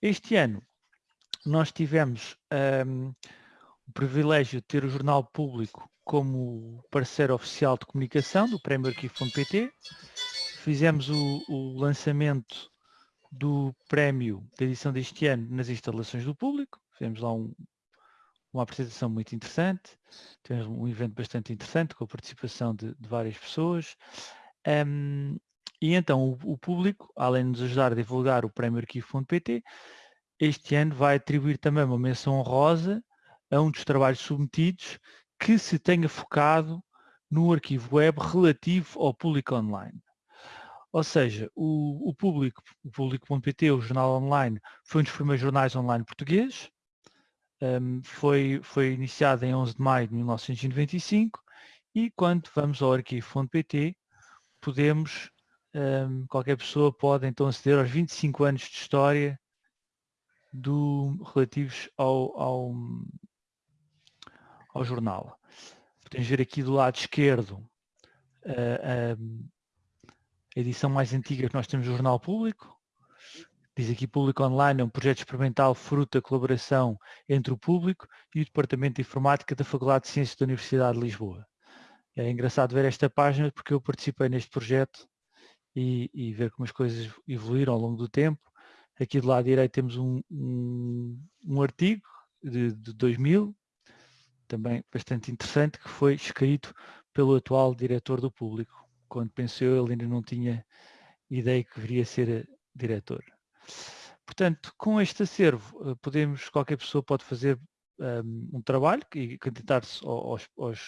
Este ano nós tivemos um, o privilégio de ter o Jornal Público como parceiro oficial de comunicação do Prémio Arquivo.pt. Fizemos o, o, lançamento do prémio da edição deste ano nas instalações do público. Fizemos lá um, uma apresentação muito interessante. Tivemos um evento bastante interessante com a participação de, de várias pessoas. Um, e então o, o, público, além de nos ajudar a divulgar o Prémio Arquivo.pt, este ano vai atribuir também uma menção honrosa a um dos trabalhos submetidos que se tenha focado no arquivo web relativo ao público online. Ou seja, o, o público, o público.pt, o jornal online, foi um dos primeiros jornais online portugueses, um, foi, foi iniciado em 11 de maio de 1995 e quando vamos ao arquivo.pt podemos, um, qualquer pessoa pode então aceder aos 25 anos de história do, relativos ao, ao, ao jornal. Podemos ver aqui do lado esquerdo a, a edição mais antiga que nós temos do Jornal Público. Diz aqui Público Online, é um projeto experimental fruto da colaboração entre o público e o Departamento de Informática da Faculdade de Ciências da Universidade de Lisboa. É engraçado ver esta página porque eu participei neste projeto e, e ver como as coisas evoluíram ao longo do tempo. Aqui do lado direito temos um, um, um artigo de, de 2000, também bastante interessante, que foi escrito pelo atual diretor do público. Quando pensou ele ainda não tinha ideia que viria a ser eh, diretor. Portanto, com este acervo, eh, podemos, qualquer pessoa pode fazer um, ehm, um trabalho e candidatar-se aos, aos,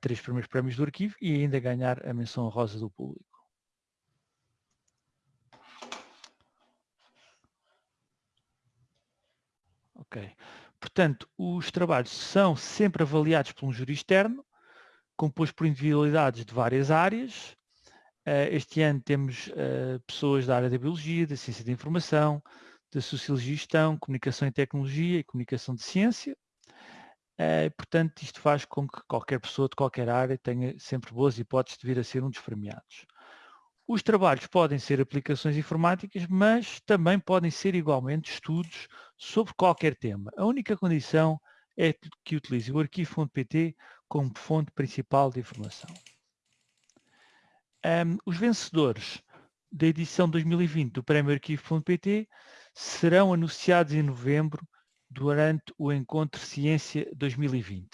três primeiros prémios do arquivo e ainda ganhar a menção rosa do público. Ok. Portanto, os trabalhos são sempre avaliados por um júri externo, composto por individualidades de várias áreas. Eh, este ano temos eh, pessoas da área da biologia, da ciência da informação, da sociologia e gestão, comunicação e tecnologia e comunicação de ciência. Eh, portanto, isto faz com que qualquer pessoa de qualquer área tenha sempre boas hipóteses de vir a ser um dos premiados. Os trabalhos podem ser aplicações informáticas, mas também podem ser igualmente estudos sobre qualquer tema. A única condição é que utilize o arquivo.pt como fonte principal de informação. Um, os vencedores da edição 2020 do Prémio Arquivo.pt serão anunciados em novembro durante o Encontro Ciência 2020.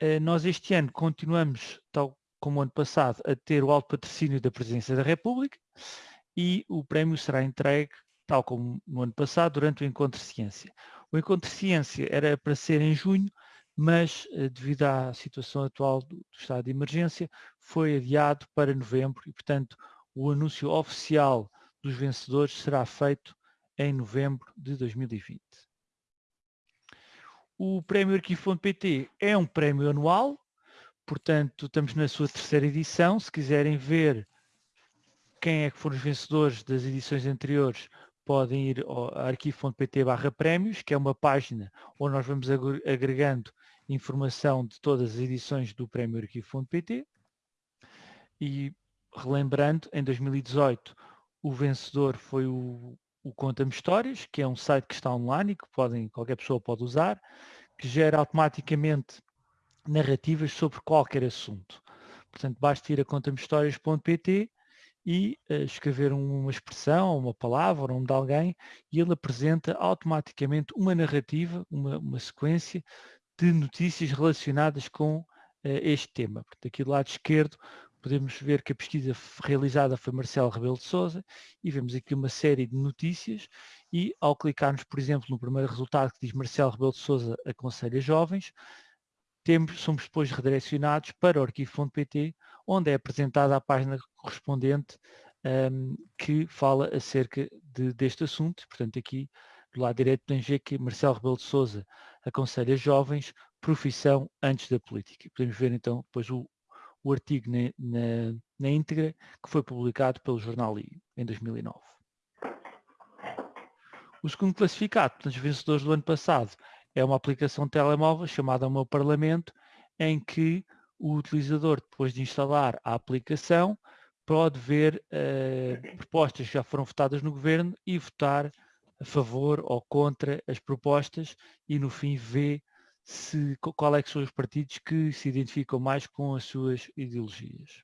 Uh, nós este ano continuamos, tal como ano passado, a ter o alto patrocínio da Presidência da República e o prémio será entregue, tal como no ano passado, durante o Encontro de Ciência. O Encontro de Ciência era para ser em junho, mas eh, devido à situação atual do, do estado de emergência, foi adiado para novembro e, portanto, o anúncio oficial dos vencedores será feito em novembro de 2020. O Prémio Arquivo.pt é um prémio anual, Portanto, estamos na sua terceira edição. Se quiserem ver quem é que foram os vencedores das edições anteriores, podem ir ao arquivo.pt barra prémios, que é uma página onde nós vamos agregando informação de todas as edições do prémio arquivo.pt. E relembrando, em 2018 o vencedor foi o, o Conta-me Histórias, que é um site que está online e que podem, qualquer pessoa pode usar, que gera automaticamente narrativas sobre qualquer assunto. Portanto, basta ir a contamehistórias.pt e uh, escrever uma expressão, uma palavra, o nome de alguém, e ele apresenta automaticamente uma narrativa, uma, uma sequência de notícias relacionadas com uh, este tema. Portanto, aqui do lado esquerdo podemos ver que a pesquisa realizada foi Marcelo Rebelo de Sousa e vemos aqui uma série de notícias e ao clicarmos, por exemplo, no primeiro resultado que diz Marcelo Rebelo de Sousa aconselha jovens, temos, somos depois redirecionados para o arquivo.pt, onde é apresentada a página correspondente um, que fala acerca de, deste assunto. Portanto, aqui do lado direito tem ver que Marcelo Rebelo de Sousa aconselha jovens profissão antes da política. Podemos ver então depois o, o artigo na, na, na íntegra que foi publicado pelo jornal I em 2009. O segundo classificado, portanto, os vencedores do ano passado, é uma aplicação de telemóvel chamada Meu Parlamento, em que o utilizador, depois de instalar a aplicação, pode ver uh, propostas que já foram votadas no Governo e votar a favor ou contra as propostas e no fim vê se, qual é que são os partidos que se identificam mais com as suas ideologias.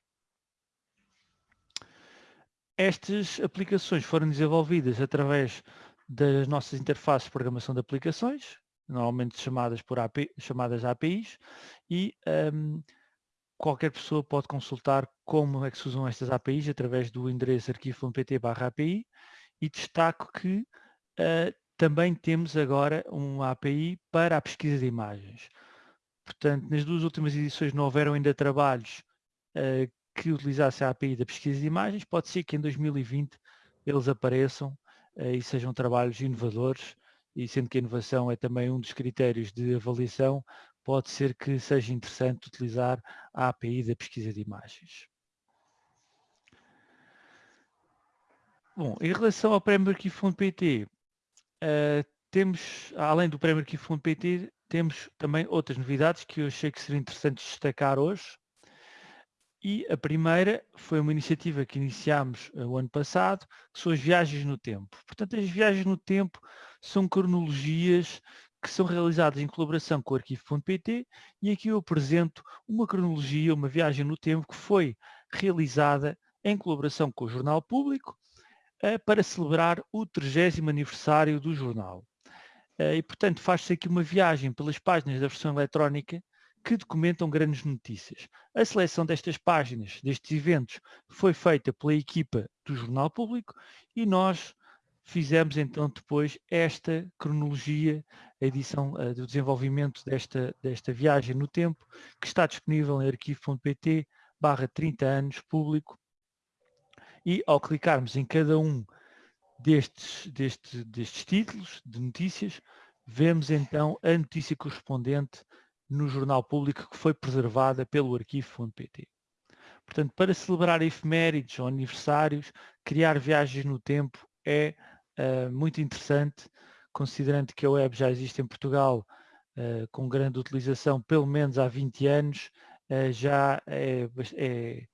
Estas aplicações foram desenvolvidas através das nossas interfaces de programação de aplicações, normalmente chamadas, por API, chamadas APIs, e um, qualquer pessoa pode consultar como é que se usam estas APIs através do endereço arquivo.pt API e destaco que uh, também temos agora uma API para a pesquisa de imagens. Portanto, nas duas últimas edições não houveram ainda trabalhos uh, que utilizassem a API da pesquisa de imagens, pode ser que em 2020 eles apareçam uh, e sejam trabalhos inovadores e sendo que a inovação é também um dos critérios de avaliação, pode ser que seja interessante utilizar a API da pesquisa de imagens. Bom, em relação ao Prémio Arquivo.pt, uh, eh, temos, além do Prémio Arquivo.pt, temos também outras novidades que eu achei que seria interessante destacar hoje. E a primeira foi uma iniciativa que iniciámos uh, o ano passado, que são as viagens no tempo. Portanto, as viagens no tempo são cronologias que são realizadas em colaboração com o arquivo.pt e aqui eu apresento uma cronologia, uma viagem no tempo que foi realizada em colaboração com o Jornal Público uh, para celebrar o 30 aniversário do jornal. Uh, e, portanto, faz-se aqui uma viagem pelas páginas da versão eletrónica que documentam grandes notícias. A seleção destas páginas, destes eventos, foi feita pela equipa do Jornal Público e nós fizemos então depois esta cronologia, a edição uh, do desenvolvimento desta, desta viagem no tempo, que está disponível em arquivo.pt barra 30 anos público e ao clicarmos em cada um destes, destes, destes títulos de notícias, vemos então a notícia correspondente no jornal público que foi preservada pelo arquivo.pt. Portanto, para celebrar efemérides ou aniversários, criar viagens no tempo é uh, muito interessante, considerando que a web já existe em Portugal uh, com grande utilização pelo menos há 20 anos, uh, já, é, é,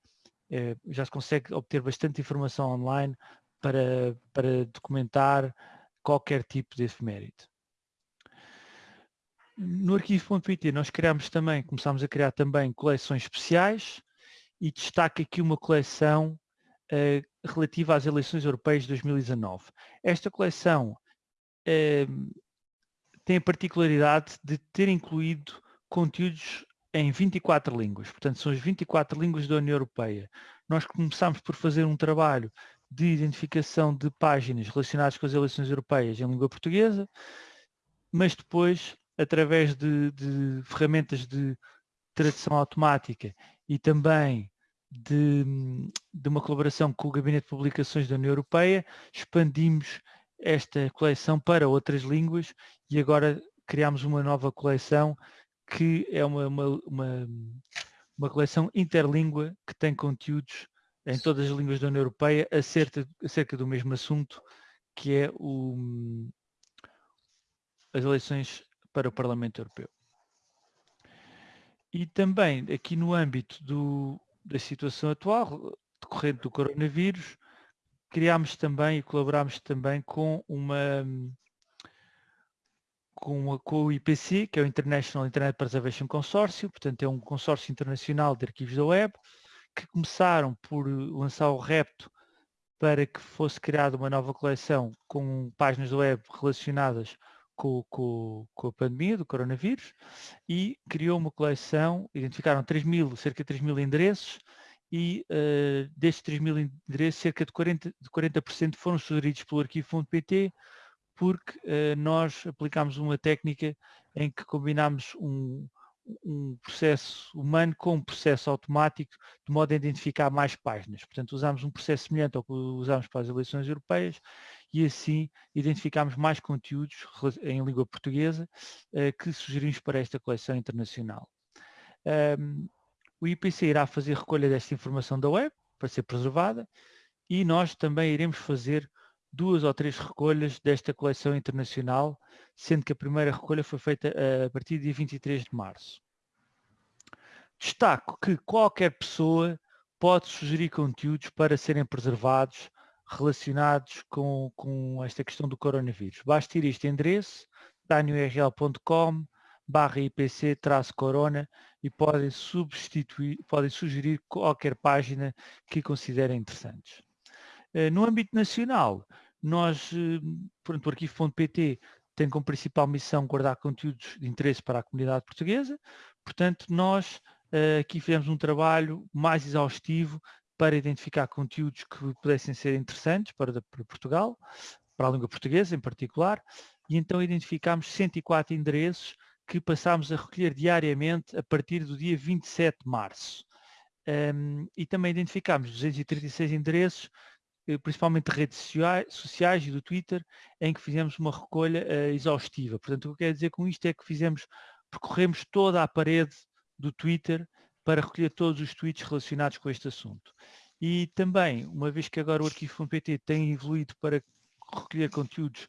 é, já se consegue obter bastante informação online para, para documentar qualquer tipo de efeméride. No arquivo.pt nós criamos também, começámos a criar também coleções especiais e destaca aqui uma coleção uh, relativa às eleições europeias de 2019. Esta coleção uh, tem a particularidade de ter incluído conteúdos em 24 línguas, portanto são as 24 línguas da União Europeia. Nós começámos por fazer um trabalho de identificação de páginas relacionadas com as eleições europeias em língua portuguesa, mas depois através de, de ferramentas de tradução automática e também de, de, uma colaboração com o Gabinete de Publicações da União Europeia, expandimos esta coleção para outras línguas e agora criamos uma nova coleção que é uma, uma, uma, uma coleção interlíngua que tem conteúdos em todas as línguas da União Europeia acerca, acerca do mesmo assunto que é o, as eleições para o Parlamento Europeu. E também aqui no âmbito do, da situação atual, decorrente do coronavírus, criámos também e colaborámos também com uma com, com o IPC, que é o International Internet Preservation Consortium, portanto é um consórcio internacional de arquivos da web, que começaram por lançar o repto para que fosse criada uma nova coleção com páginas da web relacionadas com, com, com, a pandemia do coronavírus e criou uma coleção, identificaram 3 mil, cerca de 3 mil endereços e uh, destes 3 mil endereços, cerca de 40%, de 40 foram sugeridos pelo arquivo.pt porque uh, nós aplicámos uma técnica em que combinámos um, um processo humano com um processo automático, de modo a identificar mais páginas. Portanto, usámos um processo semelhante ao que usámos para as eleições europeias e assim identificámos mais conteúdos em língua portuguesa uh, que sugerimos para esta coleção internacional. O IPC irá fazer recolha desta informação da web para ser preservada e nós também iremos fazer duas ou três recolhas desta coleção internacional sendo que a primeira recolha foi feita eh, a partir de dia 23 de março. Destaco que qualquer pessoa pode sugerir conteúdos para serem preservados relacionados com, com esta questão do coronavírus. Basta ir este endereço, tinyurl.com barra IPC-corona e podem substituir, podem sugerir qualquer página que considerem interessantes. Eh, no âmbito nacional, nós, eh, portanto, o arquivo.pt tem como principal missão guardar conteúdos de interesse para a comunidade portuguesa, portanto, nós eh, aqui fizemos um trabalho mais exaustivo para identificar conteúdos que pudessem ser interessantes para, para Portugal, para a língua portuguesa em particular, e então identificámos 104 endereços que passámos a recolher diariamente a partir do dia 27 de março. Um, e também identificámos 236 endereços, eh, principalmente de redes sociais e do Twitter, em que fizemos uma recolha uh, exaustiva. Portanto, o que eu quero dizer com isto é que fizemos, percorremos toda a parede do Twitter para recolher todos os tweets relacionados com este assunto. E também, uma vez que agora o arquivo.pt tem evoluído para recolher conteúdos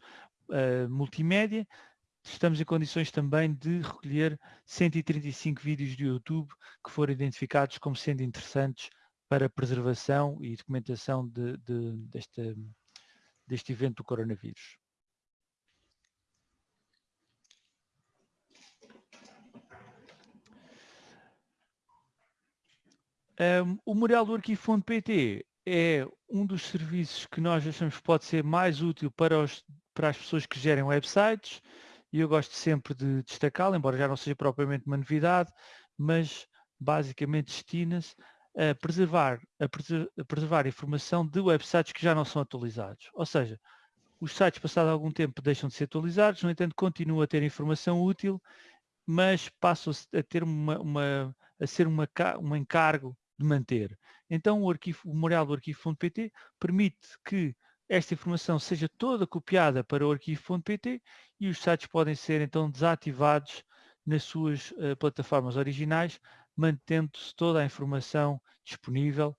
uh, multimédia, estamos em condições também de recolher 135 vídeos do YouTube que foram identificados como sendo interessantes para preservação e documentação de, de, deste, deste evento do coronavírus. Um, o Memorial do Arquivo.pt é um dos serviços que nós achamos que pode ser mais útil para, os, para as pessoas que gerem websites e eu gosto sempre de destacá-lo, embora já não seja propriamente uma novidade, mas basicamente destina-se a preservar, a, preser, a preservar informação de websites que já não são atualizados. Ou seja, os sites passado algum tempo deixam de ser atualizados, no entanto continuam a ter informação útil, mas passam a ter uma, uma a ser uma, um encargo de manter. Então o, arquivo, o memorial do arquivo.pt permite que esta informação seja toda copiada para o arquivo.pt e os sites podem ser então desativados nas suas uh, plataformas originais, mantendo-se toda a informação disponível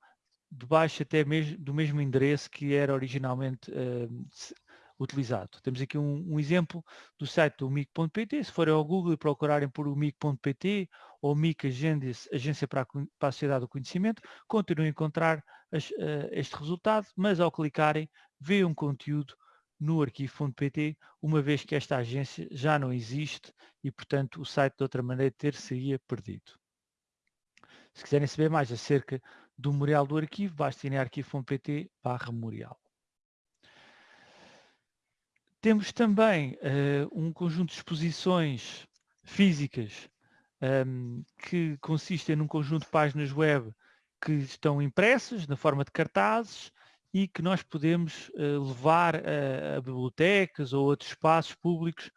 debaixo até mesmo do mesmo endereço que era originalmente uh, utilizado. Temos aqui um, um, exemplo do site do mic.pt, se forem ao Google e procurarem por o mic.pt ou MIC Agência, para, a, Sociedade do Conhecimento, continuam a encontrar uh, este resultado, mas ao clicarem, veem um conteúdo no arquivo.pt, uma vez que esta agência já não existe e, portanto, o site de outra maneira ter-seria perdido. Se quiserem saber mais acerca do memorial do arquivo, basta ir em arquivo.pt barra memorial. Temos também uh, um conjunto de exposições físicas um, que consistem num conjunto de páginas web que estão impressas na forma de cartazes e que nós podemos uh, levar a, a, bibliotecas ou outros espaços públicos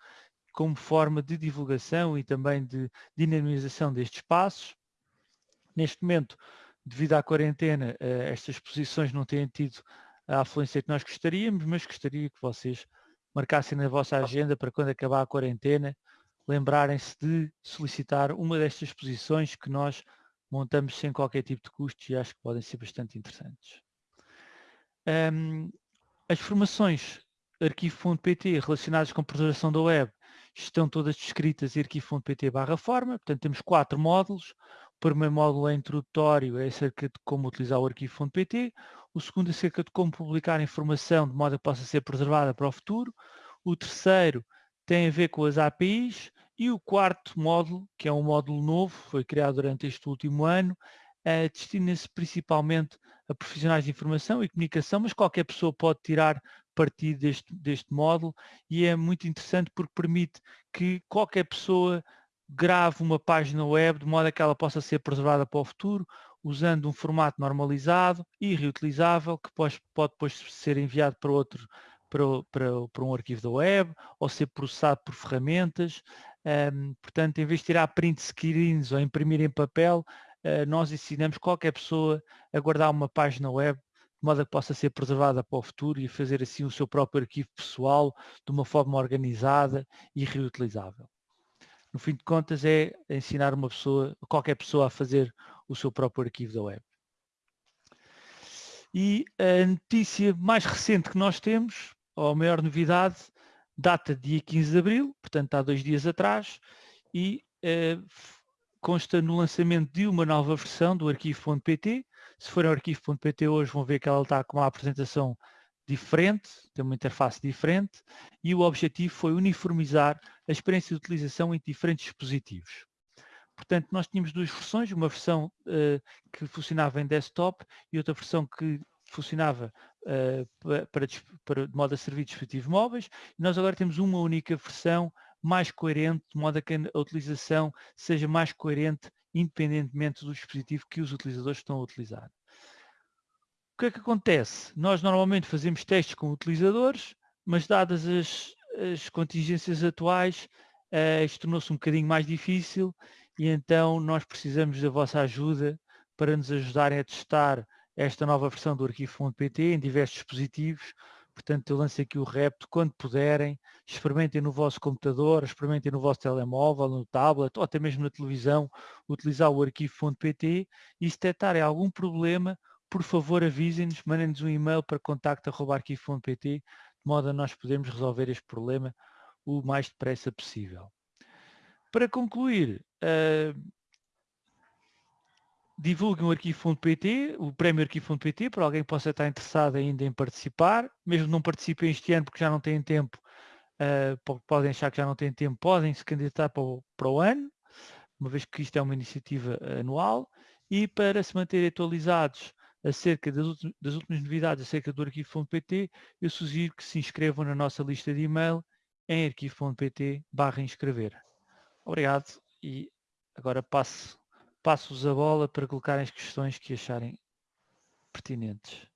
como forma de divulgação e também de dinamização destes espaços. Neste momento, devido à quarentena, uh, estas exposições não têm tido a afluência que nós gostaríamos, mas gostaria que vocês marcassem na vossa agenda para quando acabar a quarentena, lembrarem-se de solicitar uma destas exposições que nós montamos sem qualquer tipo de custos e acho que podem ser bastante interessantes. Um, as formações arquivo.pt relacionadas com preservação da web estão todas descritas em arquivo.pt barra forma, portanto temos quatro módulos. O primeiro módulo é introdutório, é acerca de como utilizar o arquivo.pt. O segundo é acerca de como publicar informação de modo que possa ser preservada para o futuro. O terceiro tem a ver com as APIs. E o quarto módulo, que é um módulo novo, foi criado durante este último ano, uh, destina-se principalmente a profissionais de informação e comunicação, mas qualquer pessoa pode tirar partido deste, deste módulo e é muito interessante porque permite que qualquer pessoa grave uma página web de modo a que ela possa ser preservada para o futuro, usando um formato normalizado e reutilizável que pode, pode depois ser enviado para outro para, para, para um arquivo da web ou ser processado por ferramentas. Um, portanto, em vez de tirar print screens ou imprimir em papel, uh, nós ensinamos qualquer pessoa a guardar uma página web de modo a que possa ser preservada para o futuro e fazer assim o seu próprio arquivo pessoal de uma forma organizada e reutilizável. No fim de contas é ensinar uma pessoa, qualquer pessoa a fazer o seu próprio arquivo da web. E a notícia mais recente que nós temos, ou a maior novidade, data dia 15 de Abril, portanto há dois dias atrás, e eh, consta no lançamento de uma nova versão do arquivo.pt. Se forem ao arquivo.pt hoje vão ver que ela está com uma apresentação diferente, tem uma interface diferente e o objetivo foi uniformizar a experiência de utilização em diferentes dispositivos. Portanto, nós tínhamos duas versões, uma versão uh, que funcionava em desktop e outra versão que funcionava uh, para, para, de modo a servir dispositivos móveis. Nós agora temos uma única versão mais coerente, de modo a que a utilização seja mais coerente independentemente do dispositivo que os utilizadores estão a utilizar. O que é que acontece? Nós normalmente fazemos testes com utilizadores, mas dadas as, as contingências atuais, uh, isto tornou-se um bocadinho mais difícil e então nós precisamos da vossa ajuda para nos ajudarem a testar esta nova versão do arquivo.pt em diversos dispositivos. Portanto, eu lanço aqui o repto, quando puderem, experimentem no vosso computador, experimentem no vosso telemóvel, no tablet ou até mesmo na televisão, utilizar o arquivo.pt e se detectarem algum problema, por favor avisem-nos, mandem-nos um e-mail para contacto.arquivo.pt de modo a nós podermos resolver este problema o mais depressa possível. Para concluir, uh, divulguem o arquivo.pt, o prémio arquivo.pt, para alguém que possa estar interessado ainda em participar, mesmo não participem este ano porque já não têm tempo, uh, podem achar que já não têm tempo, podem se candidatar para o, para o ano, uma vez que isto é uma iniciativa anual, e para se manterem atualizados acerca das, das últimas novidades acerca do arquivo.pt, eu sugiro que se inscrevam na nossa lista de e-mail em arquivo.pt barra inscrever. Obrigado e agora passo, passo-vos a bola para colocarem as questões que acharem pertinentes.